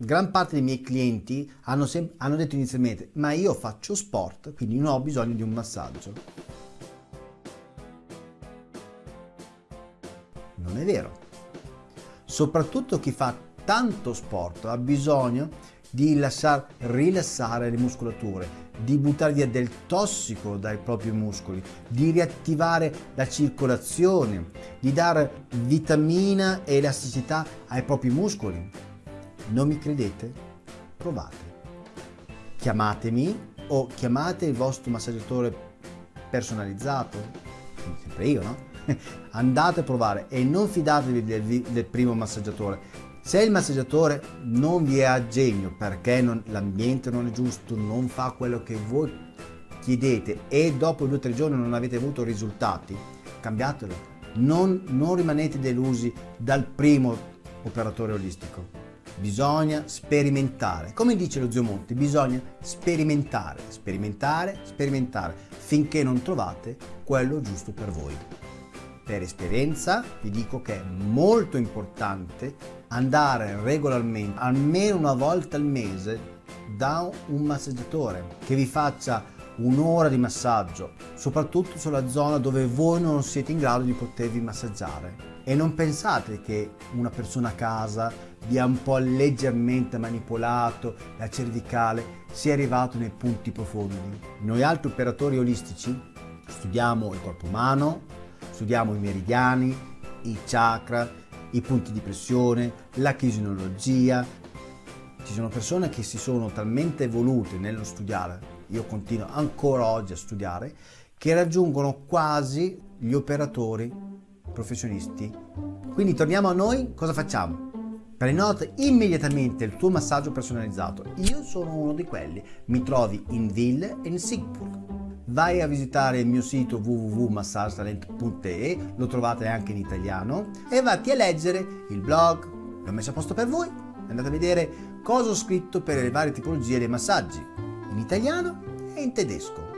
gran parte dei miei clienti hanno, hanno detto inizialmente ma io faccio sport, quindi non ho bisogno di un massaggio. Non è vero. Soprattutto chi fa tanto sport ha bisogno di lasciar rilassare le muscolature, di buttare via del tossico dai propri muscoli, di riattivare la circolazione, di dare vitamina e elasticità ai propri muscoli. Non mi credete? Provate. Chiamatemi o chiamate il vostro massaggiatore personalizzato, sempre io, no? Andate a provare e non fidatevi del, del primo massaggiatore se il massaggiatore non vi è a genio perché l'ambiente non è giusto, non fa quello che voi chiedete e dopo due o tre giorni non avete avuto risultati, cambiatelo. Non, non rimanete delusi dal primo operatore olistico. Bisogna sperimentare. Come dice lo zio Monti, bisogna sperimentare, sperimentare, sperimentare finché non trovate quello giusto per voi. Per esperienza vi dico che è molto importante andare regolarmente, almeno una volta al mese, da un massaggiatore che vi faccia un'ora di massaggio, soprattutto sulla zona dove voi non siete in grado di potervi massaggiare. E non pensate che una persona a casa vi ha un po' leggermente manipolato la cervicale sia arrivato nei punti profondi. Noi altri operatori olistici studiamo il corpo umano, Studiamo i meridiani, i chakra, i punti di pressione, la chisiologia. Ci sono persone che si sono talmente evolute nello studiare, io continuo ancora oggi a studiare, che raggiungono quasi gli operatori professionisti. Quindi torniamo a noi, cosa facciamo? Prenota immediatamente il tuo massaggio personalizzato. Io sono uno di quelli. Mi trovi in Ville e in Sigburg vai a visitare il mio sito www.massagetalent.de, lo trovate anche in italiano, e vatti a leggere il blog, l'ho messo a posto per voi, andate a vedere cosa ho scritto per le varie tipologie dei massaggi, in italiano e in tedesco.